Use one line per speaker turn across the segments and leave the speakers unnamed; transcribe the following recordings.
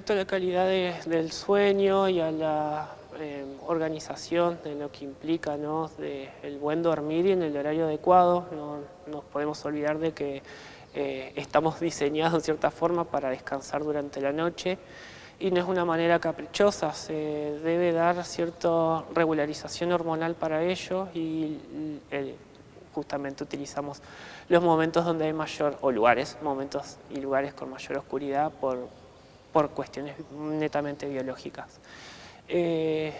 respecto a la calidad del sueño y a la eh, organización de lo que implica ¿no? de el buen dormir y en el horario adecuado, no nos podemos olvidar de que eh, estamos diseñados en cierta forma para descansar durante la noche y no es una manera caprichosa, se debe dar cierta regularización hormonal para ello y justamente utilizamos los momentos donde hay mayor, o lugares, momentos y lugares con mayor oscuridad por, por cuestiones netamente biológicas. Eh,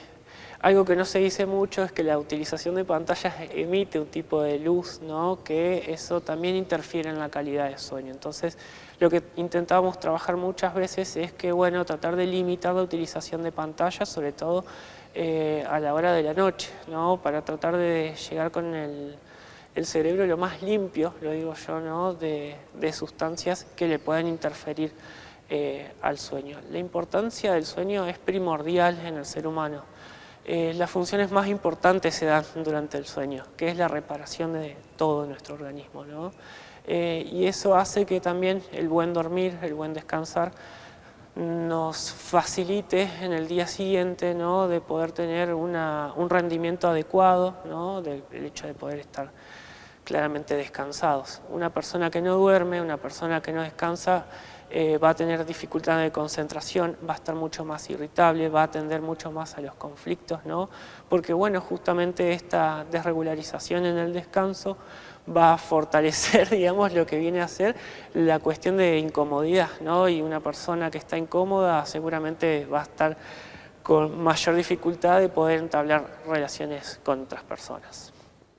algo que no se dice mucho es que la utilización de pantallas emite un tipo de luz, ¿no? que eso también interfiere en la calidad del sueño. Entonces, lo que intentamos trabajar muchas veces es que, bueno, tratar de limitar la utilización de pantallas, sobre todo eh, a la hora de la noche, ¿no? para tratar de llegar con el, cerebro lo más limpio, lo digo yo, ¿no? de, sustancias que le puedan interferir eh, al sueño. La importancia del sueño es primordial en el ser humano. Eh, las funciones más importantes se dan durante el sueño, que es la reparación de todo nuestro organismo. Eh, y eso hace que también el buen dormir, el buen descansar, nos facilite en el día siguiente ¿no? de poder tener un rendimiento adecuado, ¿no? del hecho de poder estar claramente descansados. Una persona que no duerme, una persona que no descansa, eh, va a tener dificultad de concentración, va a estar mucho más irritable, va a atender mucho más a los conflictos, ¿no? Porque, bueno, justamente esta desregularización en el descanso va a fortalecer, digamos, lo que viene a ser la cuestión de incomodidad, ¿no? Y una persona que está incómoda seguramente va a estar con mayor dificultad de poder entablar relaciones con otras personas.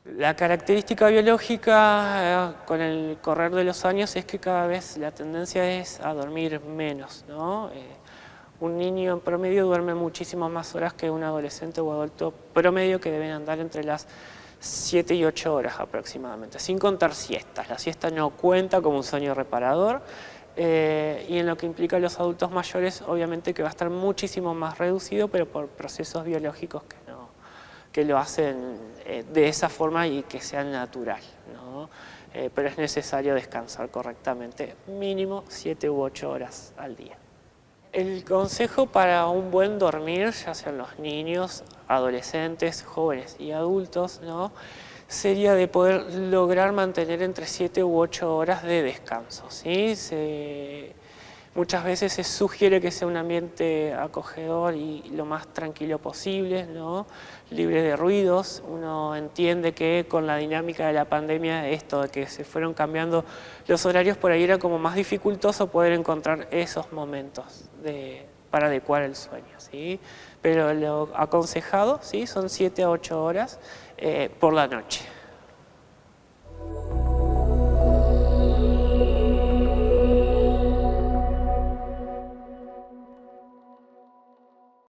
La característica biológica eh, con el correr de los años es que cada vez la tendencia es a dormir menos. ¿no? Eh, un niño en promedio duerme muchísimas más horas que un adolescente o adulto promedio que deben andar entre las 7 y 8 horas aproximadamente, sin contar siestas. La siesta no cuenta como un sueño reparador eh, y en lo que implica a los adultos mayores obviamente que va a estar muchísimo más reducido pero por procesos biológicos que que lo hacen eh, de esa forma y que sea natural. Eh, pero es necesario descansar correctamente, mínimo 7 u 8 horas al día. El consejo para un buen dormir, ya sean los niños, adolescentes, jóvenes y adultos, ¿no? sería de poder lograr mantener entre 7 u 8 horas de descanso. ¿sí? Se, Muchas veces se sugiere que sea un ambiente acogedor y lo más tranquilo posible, ¿no? libre de ruidos. Uno entiende que con la dinámica de la pandemia, esto de que se fueron cambiando los horarios, por ahí era como más dificultoso poder encontrar esos momentos para adecuar el sueño. ¿sí? Pero lo aconsejado ¿sí? son 7 a 8 horas eh, por la noche.